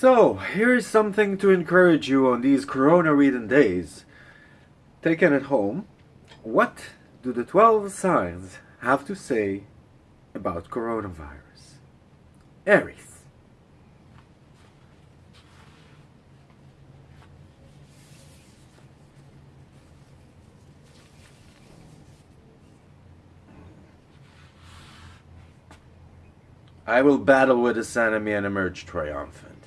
So, here's something to encourage you on these corona-ridden days. Taken at home, what do the 12 signs have to say about coronavirus? Aries. I will battle with this enemy and emerge triumphant.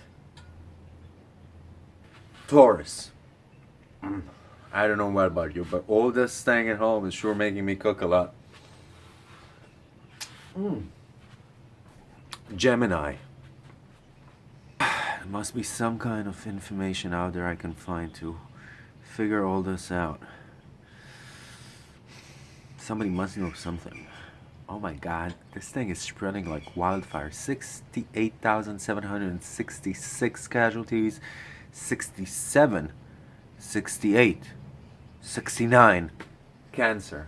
Taurus. Mm. I don't know what about you, but all this staying at home is sure making me cook a lot. Mm. Gemini. There must be some kind of information out there I can find to figure all this out. Somebody must know something. Oh my god, this thing is spreading like wildfire. 68,766 casualties, 67, 68, 69 cancer.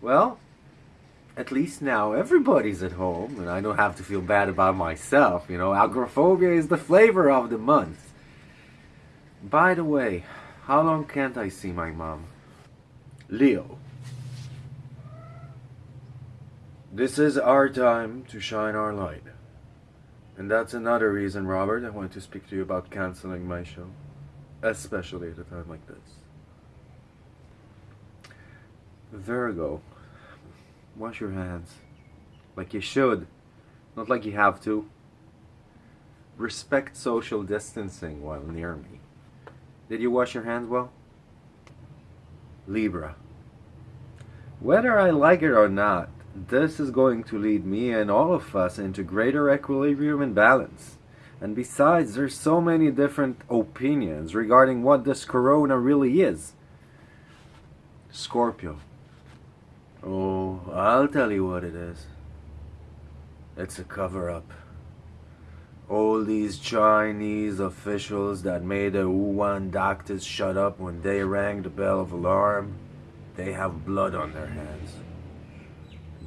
Well, at least now everybody's at home and I don't have to feel bad about myself. You know, agoraphobia is the flavor of the month. By the way, how long can't I see my mom? Leo. This is our time to shine our light. And that's another reason, Robert, I want to speak to you about canceling my show. Especially at a time like this. Virgo. Wash your hands. Like you should. Not like you have to. Respect social distancing while near me. Did you wash your hands well? Libra. Whether I like it or not, this is going to lead me and all of us into greater equilibrium and balance. And besides, there's so many different opinions regarding what this corona really is. Scorpio. Oh, I'll tell you what it is. It's a cover-up. All these Chinese officials that made the Wuhan doctors shut up when they rang the bell of alarm, they have blood on their hands.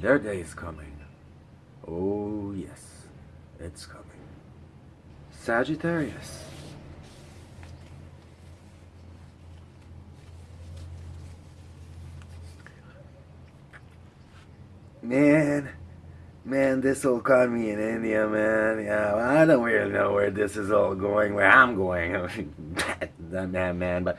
Their day is coming. Oh, yes, it's coming. Sagittarius. Man, man, this will caught me in India, man. Yeah, well, I don't really know where this is all going, where I'm going. that man, man, but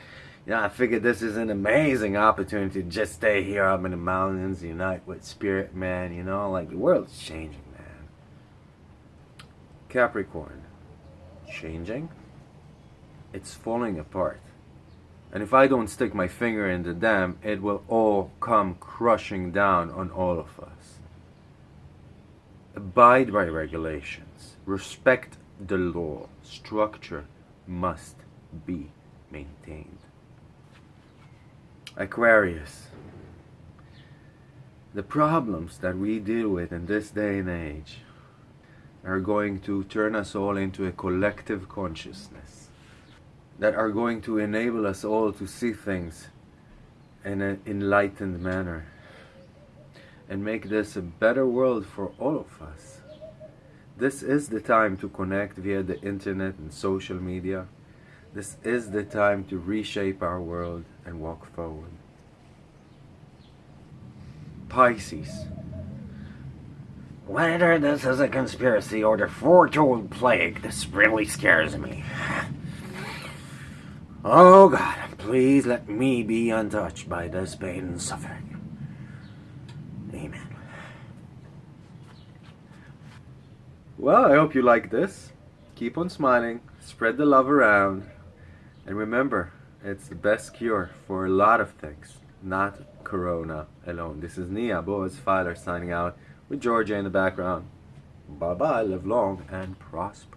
know, I figured this is an amazing opportunity to just stay here up in the mountains, unite with spirit, man, you know, like the world's changing, man. Capricorn, changing? It's falling apart. And if I don't stick my finger in the dam, it will all come crushing down on all of us. Abide by regulations. Respect the law. Structure must be maintained. Aquarius. The problems that we deal with in this day and age are going to turn us all into a collective consciousness that are going to enable us all to see things in an enlightened manner and make this a better world for all of us. This is the time to connect via the internet and social media this is the time to reshape our world and walk forward. Pisces. Whether this is a conspiracy or the foretold plague, this really scares me. Oh God, please let me be untouched by this pain and suffering. Amen. Well, I hope you like this. Keep on smiling, spread the love around, and remember, it's the best cure for a lot of things, not Corona alone. This is Nia Boaz Filer signing out with Georgia in the background. Bye bye, live long and prosper.